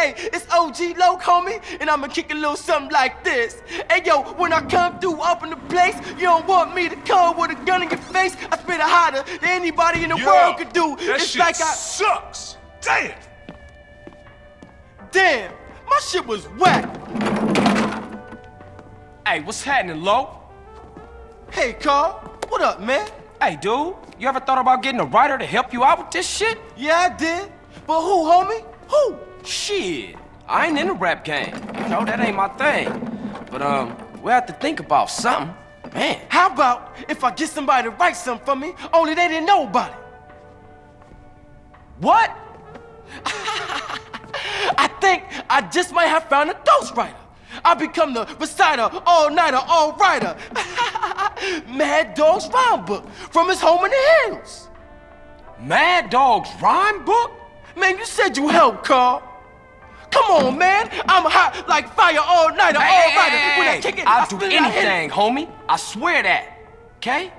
Hey, it's OG Loc, homie, and I'ma kick a little something like this. Hey, yo, when I come through up in the place, you don't want me to come with a gun in your face. I spit it hotter than anybody in the Yo, world could do. That it's shit like I. sucks. Damn. Damn, my shit was whack. Hey, what's happening, Lo? Hey, Carl, what up, man? Hey, dude, you ever thought about getting a writer to help you out with this shit? Yeah, I did. But who, homie? Who? Shit, I ain't in the rap game. You know, that ain't my thing. But, um, we have to think about something. Man, How about if I get somebody to write something for me, only they didn't know about it? what? I think I just might have found a ghostwriter. I become the reciter, all-nighter, all-writer. Madd Dogg's rhyme book from his home in the hills. Madd Dogg's rhyme book? Man, you said you helped, Carl. Come on, man. I'm hot like fire all-nighter, Hey, all-writer. hey, When I kick it, I'll I do spit it, I hit it. anything, homie. I swear that. Okay?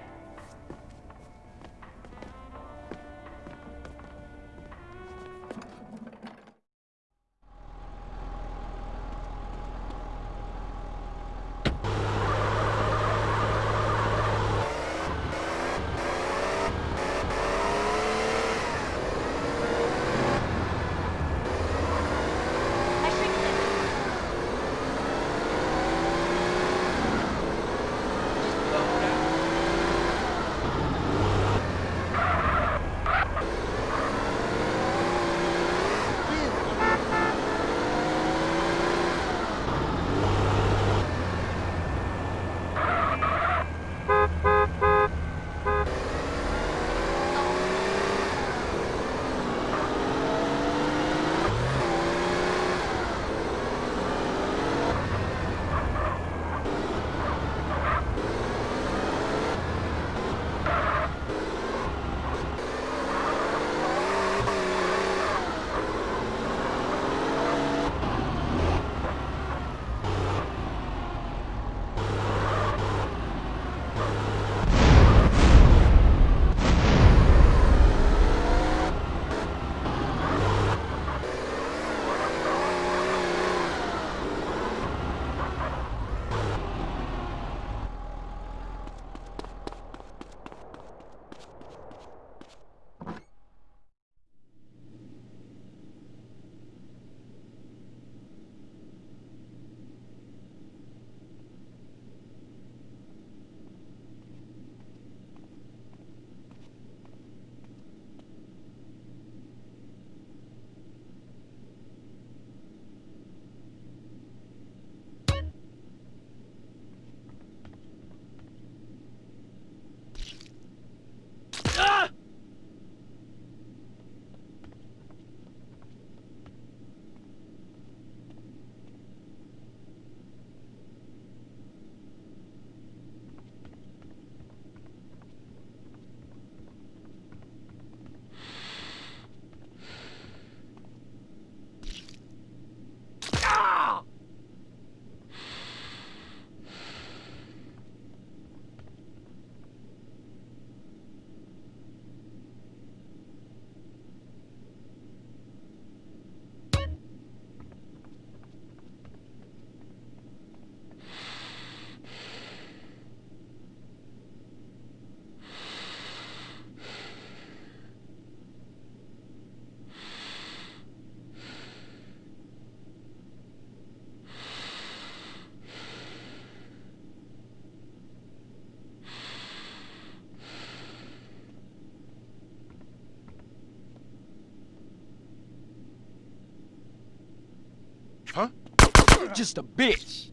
Just a bitch.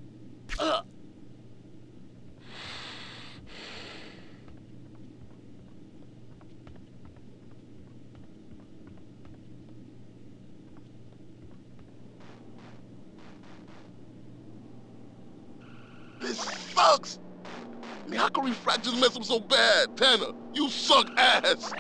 This sucks! I mean, how can refractions mess up so bad? Tanner, you suck ass!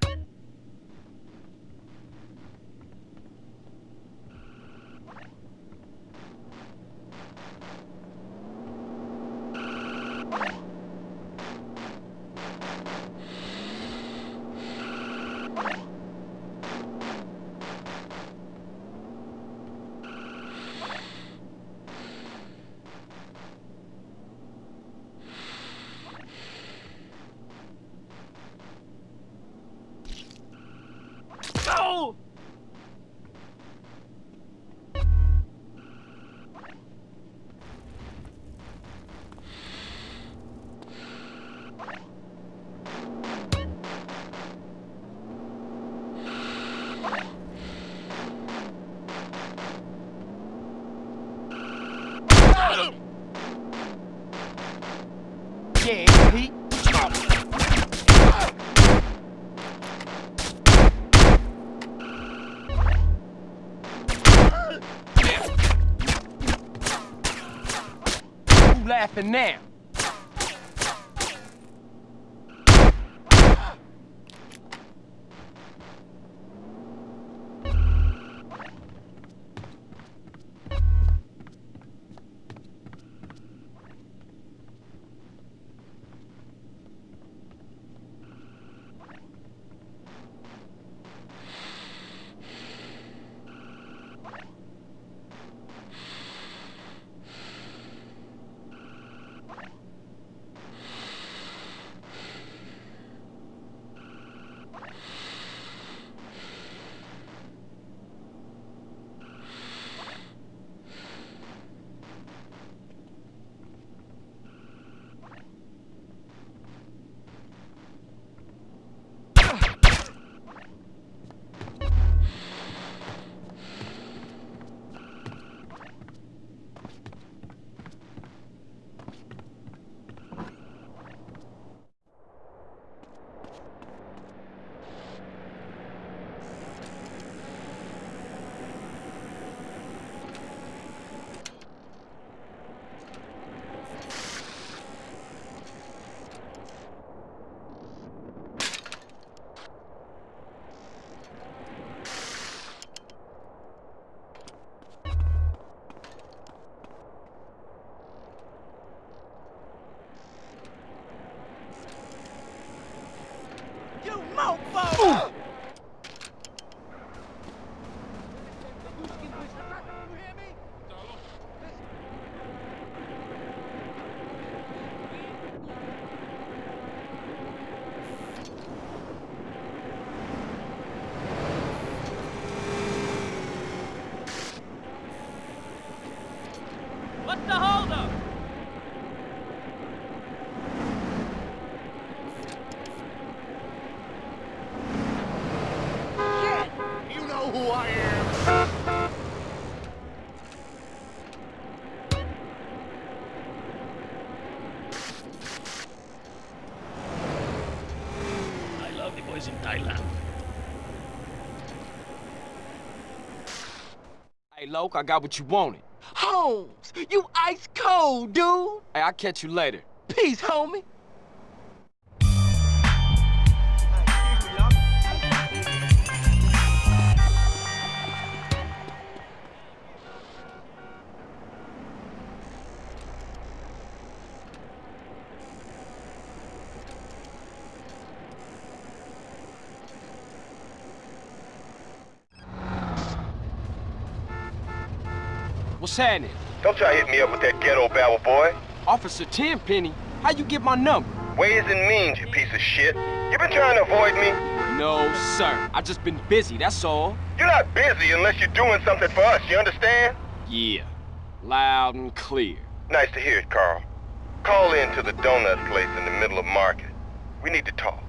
Yeah. Who laughing now? The holdup? You know who I am! I love the boys in Thailand. Hey, Loc, I got what you wanted. Holmes, you ice cold, dude. Hey, I'll catch you later. Peace, homie. What's happening? Don't try to hit me up with that ghetto babble, boy. Officer Tenpenny, how you get my number? Ways and means, you piece of shit. You been trying to avoid me? No, sir. I just been busy, that's all. You're not busy unless you're doing something for us, you understand? Yeah. Loud and clear. Nice to hear it, Carl. Call in to the donut place in the middle of market. We need to talk.